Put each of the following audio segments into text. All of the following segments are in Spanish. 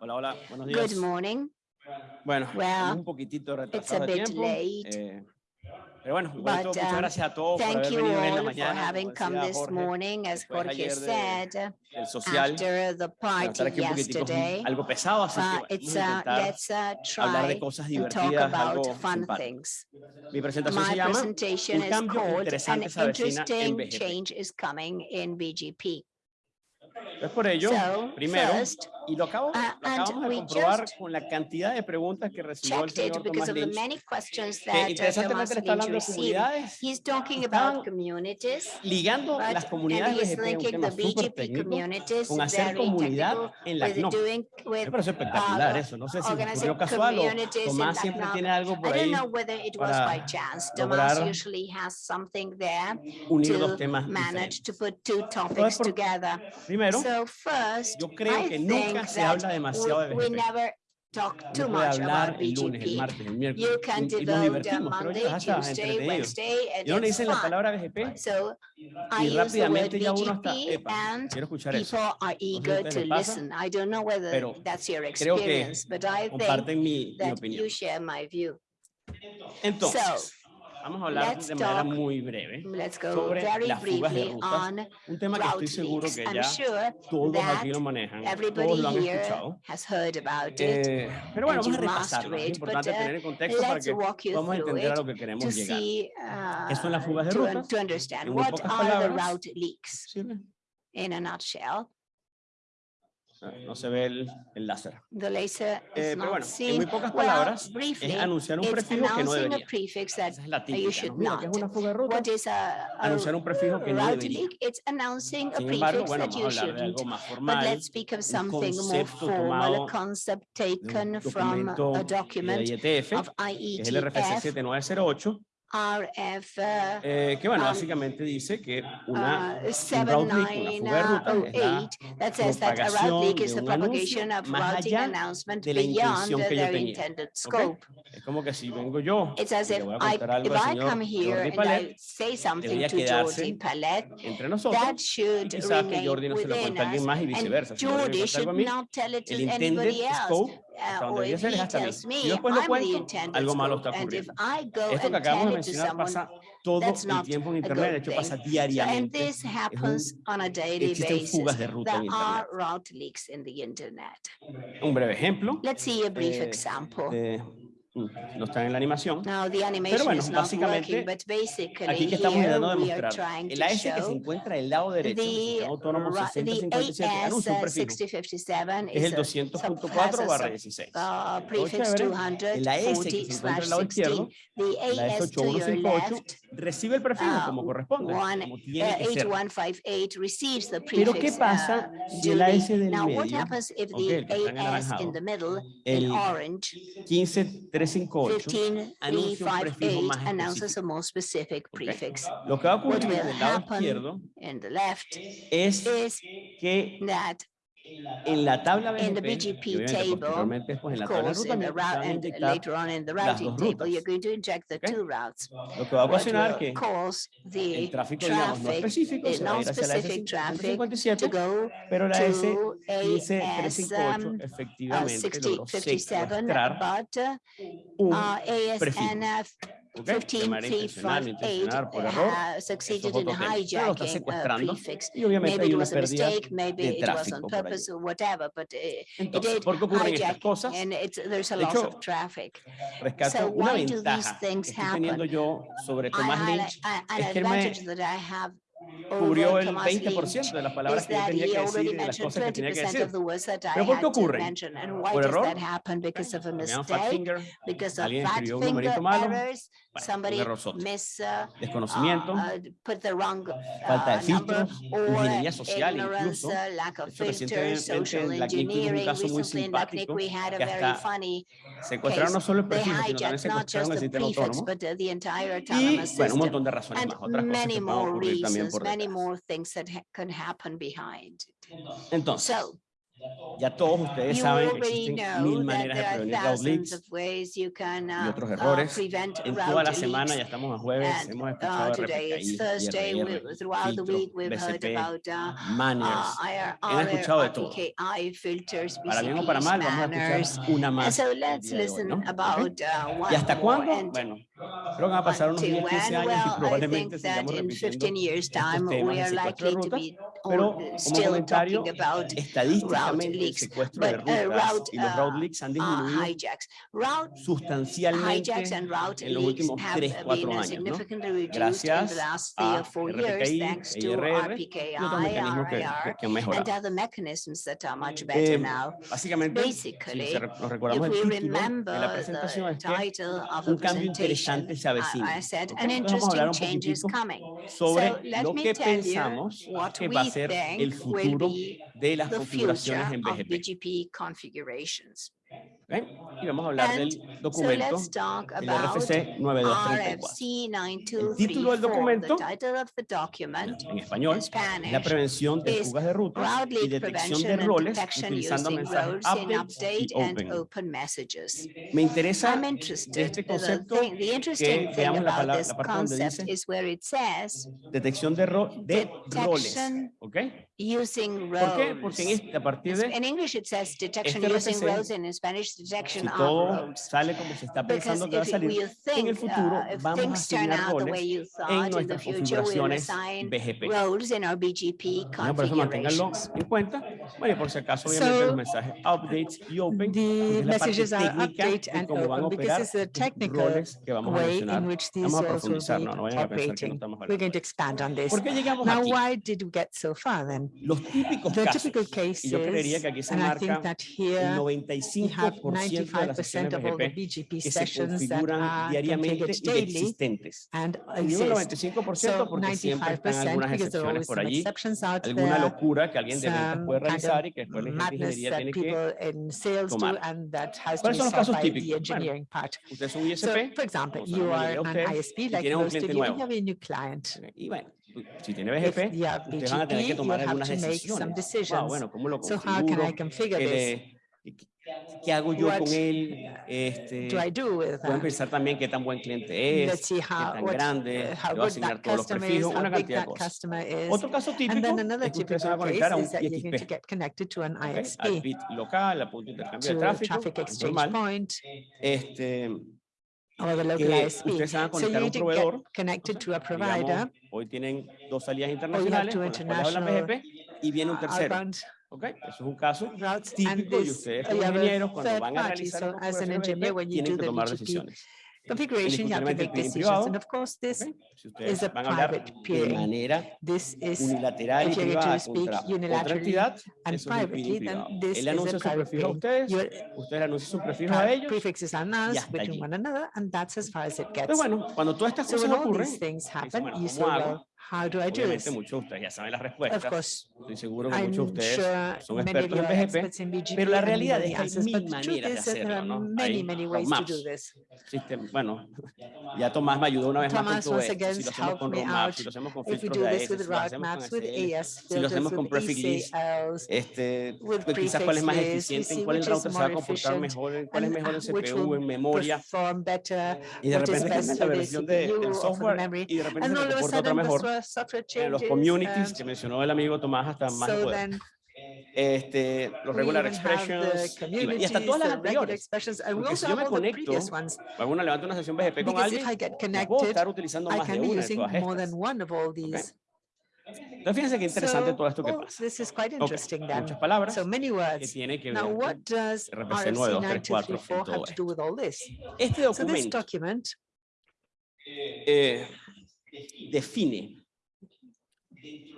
Hola, hola, buenos días. Good morning. Bueno, Well, un poquitito it's a retrasado de bit tiempo. late, eh, pero bueno, igual but, todo, muchas um, gracias a todos por Thank haber you venido en la mañana. having como come decía this Jorge, morning, as Jorge de- said, el social, after the bueno, party estar aquí un poquitico yesterday. algo pesado, así que Uh, vamos a uh, intentar uh, hablar de cosas divertidas, algo about fun simpático. things. Mi presentación se My llama presentation Un is cambio called An interesante se avecina en Interesting BGP. Change is Coming in BGP. Es por ello, So, primero, first, y lo, acabo, uh, lo acabamos de comprobar con la cantidad de preguntas que recibió el señor the Lynch, que uh, Thomas interesantemente le está hablando de comunidades, He's talking estaban about communities, ligando las comunidades BGP, un tema súper técnico, con hacer comunidad en la with Me parece espectacular eso. No sé si ocurrió casual o Tomás siempre tiene algo por ahí don't know whether it was para by chance. Thomas lograr usually has something there unir to temas together. Primero, So first, yo creo que nunca think se habla demasiado de BGP. talk too much hablar about el lunes, el martes, el You miércoles can y, y nos divertimos, Monday, yo, hasta Y uno le dicen la palabra BGP So y rápidamente ya uno está, epa, quiero escuchar eso. people are eager ustedes to les pasa, listen. I don't know whether pero that's your creo que experience, but I think Comparten mi, mi opinión. you share my view. Entonces, vamos a hablar let's de manera talk muy breve sobre very las fugas de briefly rutas, on un tema que estoy seguro que I'm ya sure todos aquí lo manejan, todos everybody lo han here escuchado. has heard about it. Eh, pero bueno, vamos a repasarlo. Es but, importante uh, tener en contexto para que podamos entender a lo que queremos to llegar. see, ¿Qué son las uh, fugas de rutas? En muy what pocas are the palabras, route leaks ¿Sirve? in a nutshell. No se ve el, el láser. The laser is Eh, pero bueno, en muy pocas Well, palabras, briefly, es anunciar un prefijo que no debería. prefix that Esa es la you típica. ¿no? Mira, ¿qué es una fuga de ruta? A, a Anunciar un prefijo que no debería. leak? It's announcing a Sin embargo, bueno, vamos a hablar de algo más But formal, let's speak of something more concepto formal, tomado a concept de un taken from documento a de document IETF, of que es el RFC IETF, 7908, RF uh, eh, que bueno, um, básicamente dice que una, uh, un route leak, una fuga de rutas, es la 7908 that says that a route leak propagación is de the un anuncio propagation of más routing allá announcement de la beyond intención que yo their tenía. intended ¿ok? scope. Es como que si vengo yo It's as y if le voy a I, contar algo if al I señor come here Jordi and I Palet, say something debería to quedarse Palet, entre nosotros quizás que Jordi no se lo cuente a alguien más y viceversa. Si Jordi cuenta algo a mí, scope hasta donde if ser es hasta mí. yo después lo cuento, algo malo está And if ocurriendo. I go Esto que and acabamos de mencionar pasa todo el tiempo en internet, de hecho pasa diariamente. this Es un- happens on a daily existen basis. fugas de ruta en There internet. are route leaks in the internet. Un breve ejemplo. Let's see a brief eh, example. Mm, no está en la animación. Animation bueno, básicamente, working, Aquí que estamos intentando demostrar. El AS que se encuentra del lado derecho, el autónomo ra- the 6057, anuncia un AS prefijo, 6057 que es el a sub- 200.4 has a barra sub- 16. uh. El AS que 240 se encuentra del lado 16. izquierdo, el AS AS to your 8158, left, recibe el prefijo uh, como corresponde, one, como tiene que ser. 8158 receives the Pero ¿qué prefix pasa uh, si duly. AS del Now, what medio, happens if the AS in the middle, el in orange, 15358, anuncia un prefijo 15358 más announces a específico? more specific Ok. prefix? Lo que va a What ocurrir en el lado izquierdo in the left es is que that en la tabla in the BGP, y BGP obviamente table, posteriormente después en la of tabla de course, in the rutamiento, se route van a and inyectar later on in the las routing dos table, rutas. you're going to inject the Ok. two routes. lo que va a What ocasionar will que cause the el tráfico, digamos, no traffic, específico the se va a ir hacia la non-specific traffic to S157, go pero la to S15358 AS, uh, efectivamente logró 6057, secuestrar but uh, un uh, prefijo. ASNF ¿ok? De manera intencional, 15358 intencional, por error. uh, eso es succeeded otro in tema, pero lo está hijacking a secuestrando prefix. y obviamente Maybe hay it una was a pérdida mistake, maybe de it was on tráfico por purpose allí. or whatever, but uh, it Entonces, did ¿por qué ocurren estas hijack cosas? and it's, there's a De loss hecho, of traffic. Rescato So una why do these ventaja que things estoy teniendo happen? yo sobre I Tomás highlight- Lynch, a- An es que él me advantage that I have cubrió over el Thomas 20% Lynch de las palabras que yo tenía que decir y de las cosas que tenía que 20% decir. ¿Pero por qué had to ocurren? mention. And why ¿Por does error? that happen? Because of a Porque llaman fat mistake, finger, because of alguien fat escribió un finger numerito malo, errors, un somebody error soto. miss, uh, desconocimiento, uh, uh, put the wrong falta de vienen por detrás. Entonces, ya todos ustedes saben que existen mil maneras de prevenir route leaks y otros errores. En toda la semana, ya estamos a jueves, hemos escuchado de RPKI, BCP, Manners, han escuchado de todo. Para bien o para mal, vamos a escuchar una más. ¿Y hasta cuándo? Pero van a pasar unos 10, 15 años y probablemente sigamos repitiendo estos temas de rutas, pero como comentario, estadísticamente el secuestro de rutas eh, eh, y los route leaks han disminuido sustancialmente en los últimos 3, 4 años, ¿no? gracias a RPKI, IRR y otros mecanismos que, que, que han mejorado. Eh, básicamente, si nos recordamos el título de la presentación, es que un interesantes se avecinan. Vamos a hablar un poquitico sobre lo que pensamos que va a ser el futuro de las configuraciones en BGP. ¿Eh? Y vamos a hablar del documento, RFC 9234. El título del documento, en español, la prevención de fugas de rutas y detección de roles utilizando mensajes update, y open. messages. Me interesa este concepto thing, que veamos la, palabra, la parte donde dice detección de, ro de roles. Using ¿Por qué? Porque en este, a partir de... In English it says detection este using roles, in Spanish si todo sale como se está pensando que va a salir, en el futuro vamos a asignar roles en nuestras configuraciones BGP. Ah, bueno, por eso manténganlo en cuenta. Bueno, y por si acaso, obviamente, los mensajes updates y open, the es la parte técnica de cómo van a operar roles que vamos a mencionar. Vamos a profundizar, no, no vayan a pensar que no estamos hablando. ¿Por qué llegamos aquí? Los the casos, y yo creería que aquí se marca el 95. 95% de las sesiones BGP que se configuran diariamente y existentes. Y digo 95% porque siempre están algunas excepciones por allí, alguna locura que alguien de ventas puede realizar y que después la ingeniería tiene que tomar. ¿Cuáles son los casos típicos? Bueno, usted es un ISP, por ejemplo, tiene un cliente nuevo. Y bueno, si tiene BGP, ustedes van a tener que tomar algunas decisiones. Wow, bueno, ¿cómo lo configuro? ¿Qué hago yo what, con él? Este, pensar también qué tan buen cliente es, how, qué tan what, grande, le voy a asignar todos los perfiles, una cantidad de. Otro caso típico es que va a conectar a un ISP. Local, a punto de intercambio de tráfico, Este, eh, ustedes proveedor, connected to a provider, digamos, hoy tienen dos salidas internacionales, international, con y viene un tercero. ¿Ok? Eso es un caso típico y ustedes como ingenieros cuando van a realizar una tienen que tomar decisiones. Configuration, you have to make decisions. And of course, this is a private peering. this is unilateral y privada speak contra otra entidad, and privately, then this Él anuncia su prefijo a ustedes, Your, ustedes anuncian a between one another, and that's as far as it pues gets. Pero bueno, cuando todas estas cosas ocurren, happen, you say, How do I do Obviamente, this? muchos ustedes ya saben las respuestas. Of course, Estoy seguro que I'm muchos de ustedes sure son expertos en BGP, in pero la realidad es que hay mil maneras ¿no? Many, many ways to do this. Bueno, ya Tomás me ayudó una vez más. Si lo hacemos con roadmaps, si si lo hacemos con AS, si lo hacemos con prefix este, pues quizás cuál es más eficiente, en cuál el router se va a comportar mejor, cuál es mejor en memoria. Y de repente cambia versión del software y de repente se comporta suffered eh, changes, los communities um, que mencionó el amigo Tomás hasta más so este, los regular expressions y, y hasta todas las anteriores. Porque si yo me conecto, alguna levanto una sesión BGP con alguien, estar utilizando más de una de fíjense qué interesante so, todo esto que oh, pasa. This is quite interesting, okay. Muchas palabras many words. que tiene que Now, what does RPC have to do with all this? Este documento so this document, eh, define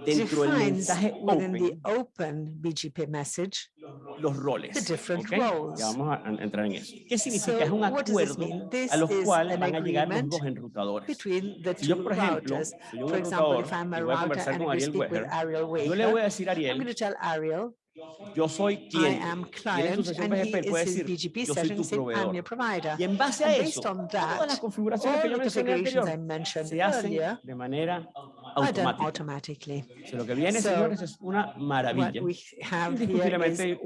defines within the open BGP message los roles. The different roles. Ya vamos a entrar en eso. ¿Qué significa? Es un acuerdo a los cuales van a llegar los dos yo, por ejemplo, routers. un for example, y voy a conversar con Ariel Weger, yo le voy a decir a Ariel, yo soy client, y BGP BGP yo soy tu proveedor. Y en base a eso, that, todas las configuraciones que yo mencioné anterior se hacen de manera automática. automatically. O sea, lo que viene, So, señores, es una maravilla. Indiscutiblemente,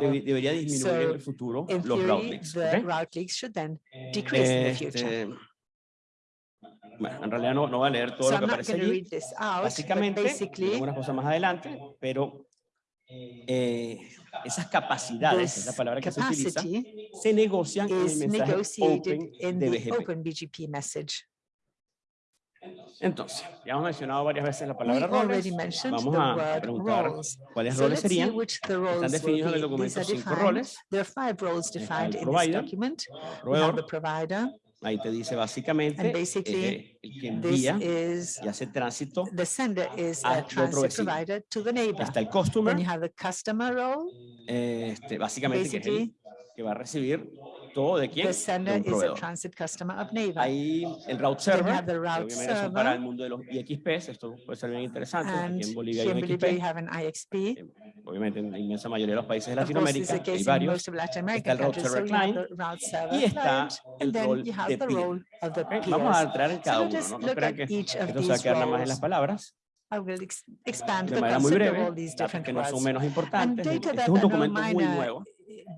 debería disminuir en el futuro los route leaks. route leaks should then decrease in the future. Este, bueno, en realidad no, no voy a leer todo So lo que aparece allí. out, Básicamente, basically, algunas cosas más adelante, pero eh, esas capacidades, es la palabra que se utiliza, se negocian en el mensaje Open de BGP. Open BGP message. Entonces, ya hemos mencionado varias veces la palabra roles. Vamos a preguntar cuáles roles serían. Están definidos en el documento cinco roles. There are five roles Está el defined in this provider, proveedor, provider, ahí te dice básicamente el que envía is, y hace tránsito. the sender is a otro vecino. provider to the neighbor. Está el customer, Then you have the customer role. este, básicamente que es el que va a recibir todo de quién? the De sender un is a proveedor. transit customer of neighbor. Hay el route server, have the route son para el server. mundo de los IXPs, esto puede ser bien interesante, aquí And en Bolivia hay un in Bolivia you XP, have an IXP. obviamente en la inmensa mayoría de los países de Latinoamérica hay varios, most of Latin Está el route. So server have client route server y está el and then rol you have de the peer. role of the ¿ok? Vamos a entrar en So cada let uno, ¿no? No crean que esto se va a quedar nada más en las palabras, I will ex- expand de the manera muy breve, all these datos different que no son menos importantes. Este es un documento muy nuevo.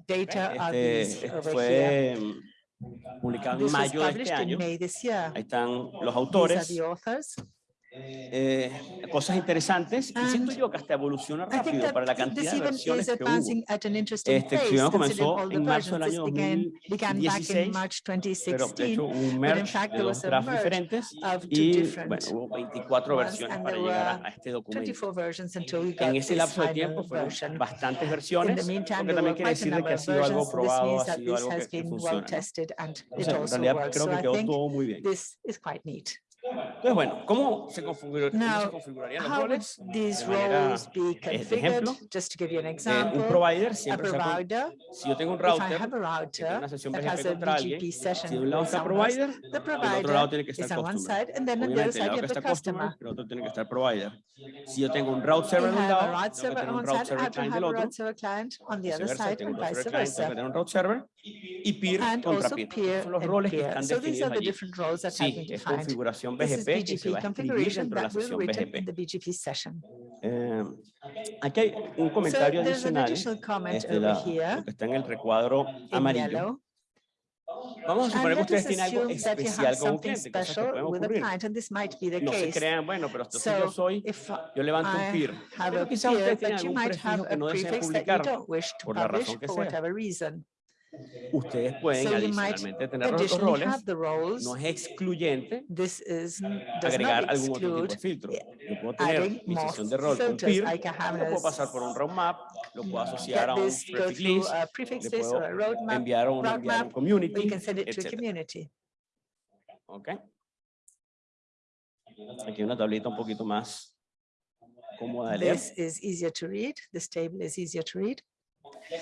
Data are Este here. fue mm, publicado en mayo de este published in año. May this year. Ahí están los autores. Eh, cosas interesantes. Y siento And yo que hasta evoluciona rápido para la cantidad de versiones que hubo. Este estudio comenzó en marzo del año This began, began back in 2016, March Pero de 2016. hecho un merge fact de there dos drafts diferentes y different bueno, hubo 24 ones, versiones para llegar a, este documento. 24 versions until we got En ese lapso de tiempo fueron bastantes versiones, the meantime, lo que there también quiere decir que ha sido algo probado, ha sido algo que, funciona. en realidad creo que quedó todo muy bien. Entonces, bueno, ¿cómo se, configura- cómo se configurarían los roles? these de manera, roles be de configured? ejemplo, Just to give you an Eh, un example, provider a siempre provider, si yo tengo un router que tiene router una sesión BGP contra alguien, BGP si de un lado está provider, the del otro lado provider tiene que is estar on one customer. side and then on the other Obviamente, el side lado que está customer, el otro tiene que estar provider. Si yo tengo un route server de un lado, tengo que tener un route server client del otro. on the other side tengo and un route vice server client, tengo que versa. tener un route server y peer And contra peer. peer son los roles que peer. están So definidos allí. different roles that have Sí, configuración BGP que se va a escribir dentro de la sesión BGP. Eh, aquí hay un So comentario an adicional este, la- lo que está en el recuadro amarillo. yellow. Vamos a suponer que ustedes us tienen algo especial con un cliente, cosas que pueden ocurrir. No se crean, bueno, pero entonces yo So soy, if yo levanto un peer. Pero quizás ustedes tienen algún prefijo que no desean publicar. por la razón que sea. Ustedes pueden So adicionalmente tener los roles. No es excluyente This is, agregar algún otro tipo de filtro. Yo puedo tener mi sesión de rol con peer, lo puedo pasar por un roadmap, lo puedo asociar a un this, prefix list, a prefix le puedo roadmap, enviar a un, community. ¿ok? Aquí una tablita un poquito más cómoda de leer. This is easier to read. This table is easier to read.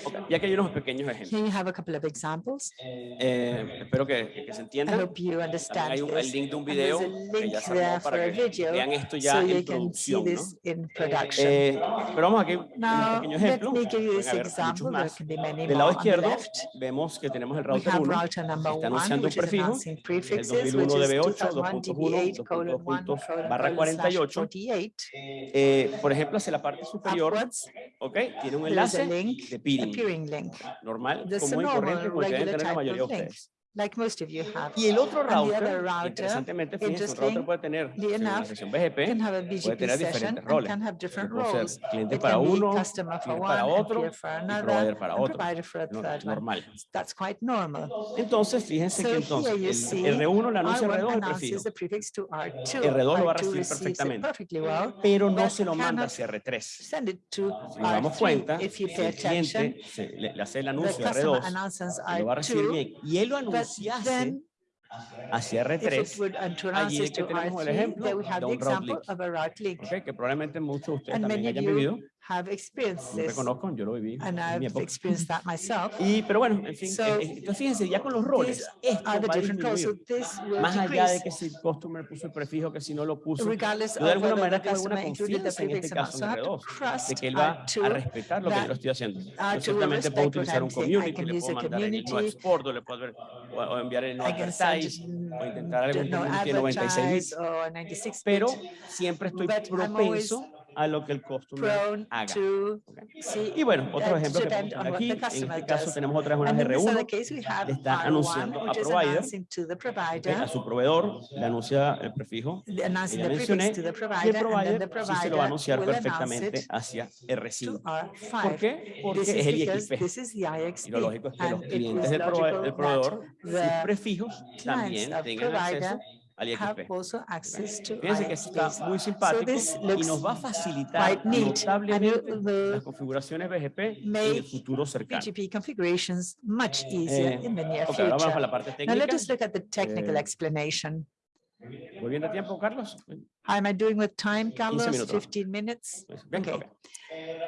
Ok, Y aquí hay unos pequeños ejemplos. Here you have a couple of examples. Eh, espero que, que se I entienda. hope you También understand hay un, el link de un video que ya para vean esto so ya you en producción. in production. Eh, pero vamos aquí un Now, pequeño let ejemplo. me give you this example. There can be many Del more lado izquierdo vemos que tenemos el router have 1, router number está anunciando un prefijo, el prefixes, 2001 which is DB8, 2001 DB8 colon 1 2.2 colon barra colon slash 48. 48. Eh, por ejemplo, hacia la parte superior, Upwards, ¿ok? Tiene un enlace link, de peering, peering link, normal, This is a común y corriente, normal, como el que deben regular tener la type mayoría de of link. Like most of you have. Y el otro And the router, router, interesantemente, fíjense, un router puede tener, según la enough, sesión BGP, Can have a puede BGP tener session diferentes and roles. can have Yo different puedo roles. ser cliente It para uno, customer for peer one, para otro y another, provider para otro. provider for a No- normal. That's quite normal. Entonces, fíjense So que entonces el see R1 le anuncia R1 R2 el prefijo, announces the prefix to R2. R2 lo va a R2 recibir receives it perfectamente. perfectly well. pero no but se lo manda hacia R3. Send it to Si nos damos R3. cuenta, el cliente le, hace el the anuncio a customer R2, announces y lo va a recibir R2, bien, y él lo but anunciase then hacia if it R3, would and to announce allí it que to tenemos el R3, ejemplo then have experienced this. Reconozco, yo lo viví. And I've experienced that myself. Y, pero bueno, en fin, so, eh, eh, entonces fíjense, ya con los roles, Más allá de que si el puso el prefijo, que si no lo puso, de alguna manera tengo alguna confianza en este caso dos, de que él va a respetar lo que yo estoy haciendo. Puedo utilizar un community, le puedo mandar el no o le puedo ver, o, enviar el advertise, o 96 pero siempre estoy propenso a lo que el customer haga. Okay. Y bueno, otro ejemplo que tenemos aquí, en este caso tenemos otras unas R1, le está anunciando a provider, okay, a su proveedor, le anuncia el prefijo que ya mencioné, y el provider sí se lo va a anunciar perfectamente hacia R5. ¿Por qué? Porque es el IXP. Y lo lógico es que los clientes del proveedor, sus prefijos también tengan acceso have also access to Fíjense que está muy simpático so y nos va a facilitar notablemente new, las configuraciones BGP en el futuro cercano. BGP configurations much eh, easier eh, in the near okay, future. Vamos a la parte técnica. Now let us look at the technical eh, explanation. ¿Voy bien tiempo, Carlos? How Am I doing with time, Carlos? 15 minutos. 15 minutes. Pues, bien, okay. okay.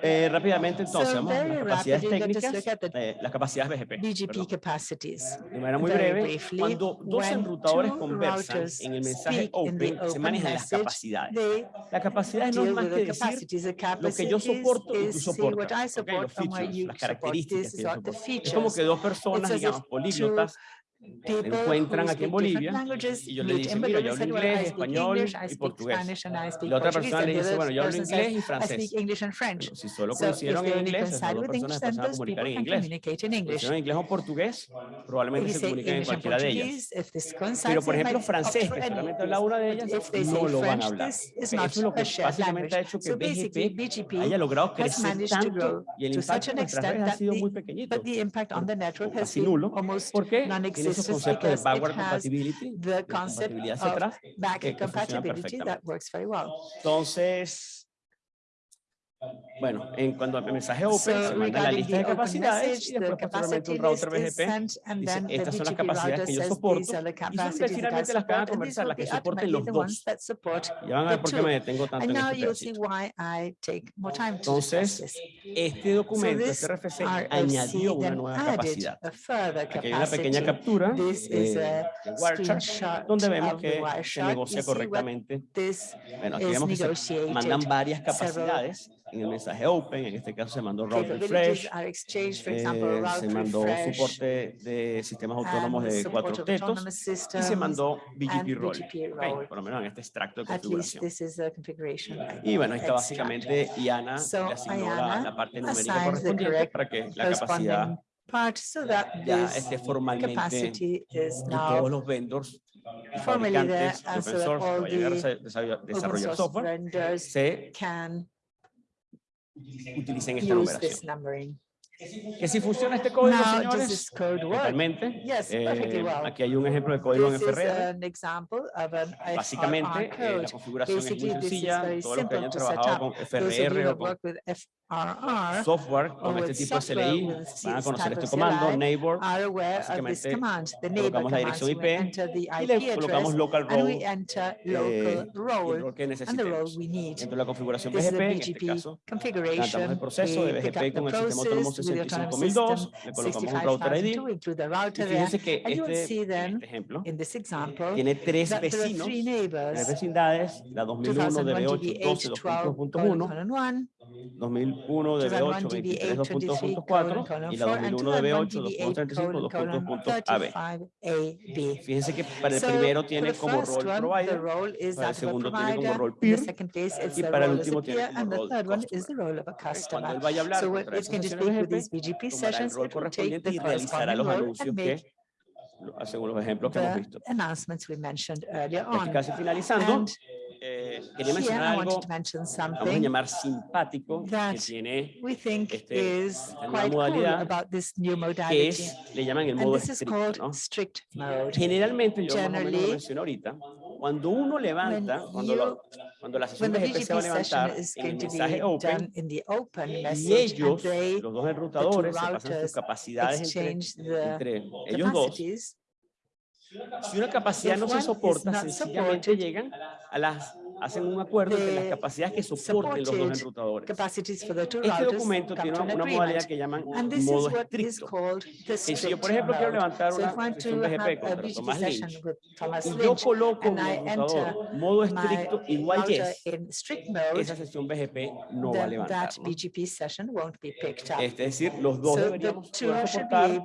Eh, rápidamente, entonces, so, vamos a las capacidades técnicas, eh, las capacidades BGP. BGP capacities. De manera muy breve, briefly, cuando dos enrutadores conversan en el mensaje open, open se manejan las capacidades. Las capacidades no es más que decir lo que yo soporto y tú soportas, okay, los features, las características que yo soporto. Es como que dos personas, digamos, políglotas, people encuentran who aquí en Bolivia y yo le dije, mira, yo hablo inglés, español y portugués. La otra persona le dice, bueno, yo hablo inglés y francés. Si solo conocieron en inglés, esas dos personas empezaron a comunicar en inglés. Si en inglés o portugués, probablemente se comuniquen en cualquiera de ellas. Pero, por ejemplo, francés, que solamente habla una de ellas, no lo van a hablar. Eso es lo que básicamente ha hecho que BGP haya logrado crecer tanto y el impacto en las ha sido muy pequeñito, casi nulo, porque tiene mismo concepto de backward compatibility, the concept de compatibilidad hacia atrás, back compatibility. That works very well. Entonces, bueno, en cuanto al mensaje open, so se manda la lista de capacidades y después posteriormente un router BGP dice, estas son las capacidades que yo soporto y son las que van a conversar, las que soporten los dos. Ya van a ver por qué me detengo tanto en este pedacito. Entonces, este documento, este RFC, añadió una nueva capacidad. Aquí hay una pequeña captura eh, de donde vemos que se negocia correctamente. Bueno, aquí vemos que se mandan varias capacidades en el mensaje open, en este caso se mandó route refresh, eh, se mandó soporte de sistemas autónomos de cuatro tetos y se mandó BGP role, okay, por lo menos en este extracto de configuración. Y bueno, ahí está básicamente IANA le asignó la, la parte numérica correspondiente para que la capacidad part so that ya este formalmente todos los vendors y fabricantes de open source que vayan a desarrollar software se can Use numeración. This numbering. que si funciona este, este código, Now, señores, totalmente. Yes, eh, well. Aquí hay un ejemplo de código this en FRR. Básicamente, eh, la configuración Basically, es muy sencilla. Todos los que hayan trabajado con FRR o con FRR, software con este tipo de CLI van a conocer este comando, neighbor. Básicamente, colocamos la dirección IP y le colocamos eh, local role, eh, el rol que necesitemos. Dentro de la configuración BGP, en este caso, cantamos el proceso de BGP con el sistema autónomo 65002, le colocamos un router ID. Y fíjense que este, este ejemplo eh, tiene tres vecinos, tres vecindades, la 2001, DB8, 12, 2.1 2001 de B8, 23.2.4 y la 2001 de B8, 2.35, 2.35AB. Fíjense que para el primero tiene como role provider, para el segundo tiene como role peer y para el último tiene como role customer. Cuando él vaya a hablar con las BGP sessions, el rol correspondiente y realizará los anuncios que según los ejemplos que hemos visto. Announcements we mentioned casi finalizando, Quería mencionar algo, vamos a llamar simpático, que tiene este, esta nueva modalidad, que es, le llaman el modo estricto. ¿no? Generalmente, yo como lo menciono ahorita, cuando uno levanta, cuando, lo, cuando la sesión de GPC se va a levantar en el mensaje open, eh, y ellos, los dos enrutadores, se pasan sus capacidades entre, entre ellos dos, si una capacidad no se soporta, sencillamente llegan a las hacen un acuerdo entre las capacidades que soporten los dos enrutadores. Este documento tiene una, una modalidad que llaman modo estricto. Y si yo, por ejemplo, quiero levantar una sesión BGP contra Tomás Lynch, y yo coloco mi enrutador modo estricto igual yes, esa sesión BGP no va a levantar. ¿no? Es decir, los dos deberíamos soportar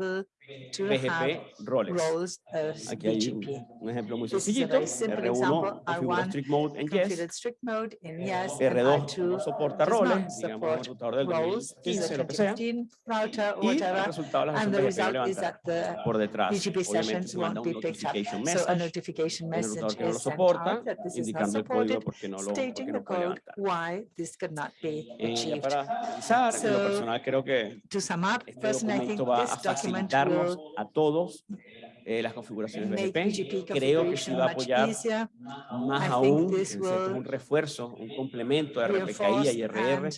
to PGP have roles. roles of Aquí hay un ejemplo muy sencillito. R1 strict mode en Yes. Strict mode in yes R2 no soporta roles, digamos el Router, y whatever, el por detrás. So a notification message el rotador. Why this could not be achieved. To sum up, este documento va a facilitar a todos eh, las configuraciones BGP. Creo que sí va a apoyar más aún, es un refuerzo, un complemento a RPKI y IRR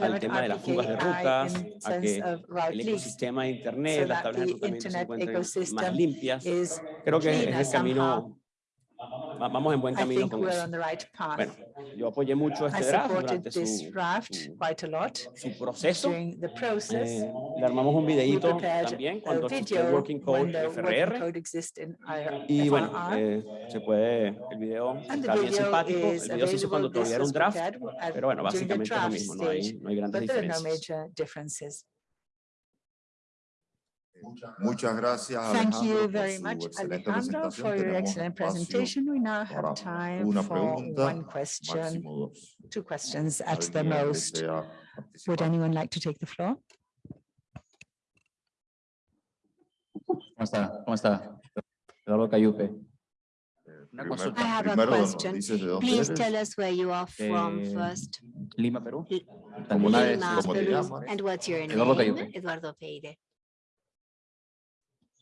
al tema de las fugas de rutas, a que el ecosistema de Internet, las tablas de ruta se encuentren más limpias. Creo que es el camino vamos en buen camino. Right bueno, yo apoyé mucho este draft durante su, draft su, su proceso. Process, eh, le armamos un videíto también cuando existió el Working Code FRR. Y bueno, eh, se puede, el video And está bien simpático. El video se hizo cuando todavía era un draft, pero bueno, básicamente es lo mismo, no hay, no hay grandes diferencias. Muchas gracias. Thank you very much, Alejandro, for your excellent presentation. We now have time for one question, two questions at the most. Would anyone like to take the floor? I have a question. Please tell us where you are from first. Lima, Peru. Lima, Peru. And what's your name? Eduardo Peide.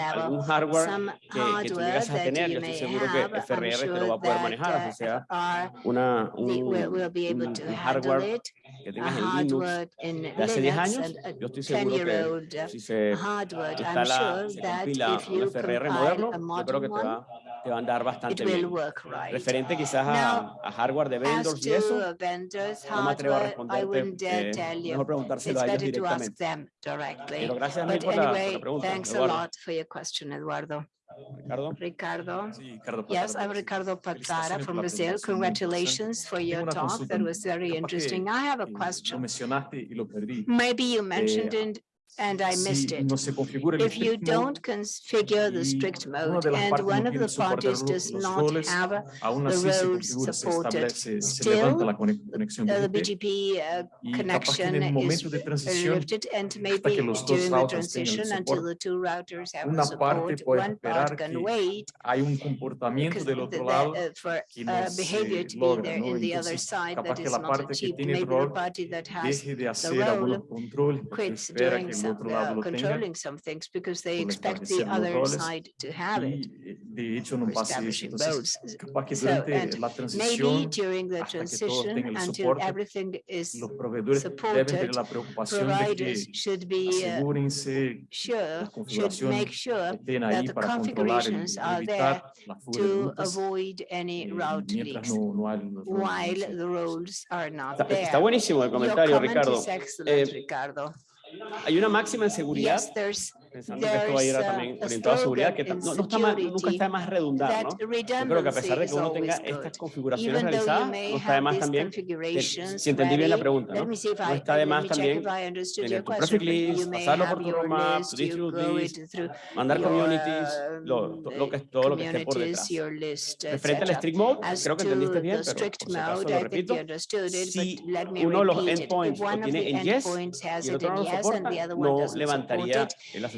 algún hardware que, que tú llegas a tener, yo estoy seguro que FRR te lo va a poder manejar, o sea, una, un, un hardware que tengas en Linux de hace 10 años, yo estoy seguro que si se instala, se un FRR moderno, yo creo que te va te va a andar bastante bien. Right. Referente quizás Now, a, hardware de vendors y eso, vendors, no me atrevo a responderte, eh, mejor preguntárselo a ellos directamente. Pero gracias But a mí por, anyway, la, pregunta, thanks Eduardo. A lot for your question, Eduardo. Ricardo. Ricardo. Sí, Ricardo yes, I'm Ricardo Patara from Brazil. Congratulations for your talk. That was very interesting. I have a question. Maybe you mentioned it and I missed it. If you don't configure the strict mode and one of the parties does not have the roads supported, still uh, the BGP uh, connection is lifted and maybe during the transition until the two routers have the support, one part can wait because uh, for uh, behavior to be there in the other side that is not achieved. Maybe the party that has the role quits during some uh, controlling some things because they expect the other side to have it. De hecho, no la maybe during the transition, until everything is supported, la should be, uh, sure, should make sure that the configurations are there to rutas, avoid any route leaks. no, no hay. While the roles are not está, there. está buenisimo el comentario, Ricardo. Excellent, eh, Ricardo. Hay una máxima en seguridad pensando que esto va a ir a también orientado a seguridad, que no, no está más, nunca está más redundar, ¿no? Yo creo que a pesar de que uno tenga estas configuraciones realizadas, no está de más también, que, si entendí bien la pregunta, ¿no? no está de más también tener tu perfect list, pasarlo por tu roadmap, tu distribute mandar communities, lo, lo, que, todo lo que esté por detrás. Referente al strict mode, creo que entendiste bien, pero si lo repito, si uno de los endpoints lo tiene en yes y el otro no lo soporta, no levantaría el asesor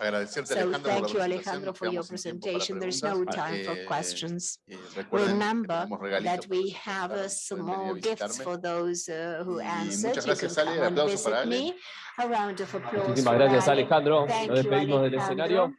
have preguntaron, uh, pueden venir a small gifts visitarme. for those uh, who Y answered. muchas You can gracias, Ale. come and Aplauso visit para Ale. me. A round of applause Muchísimas for gracias, Ale. Alejandro. Thank Nos you, despedimos del Alejandro. escenario.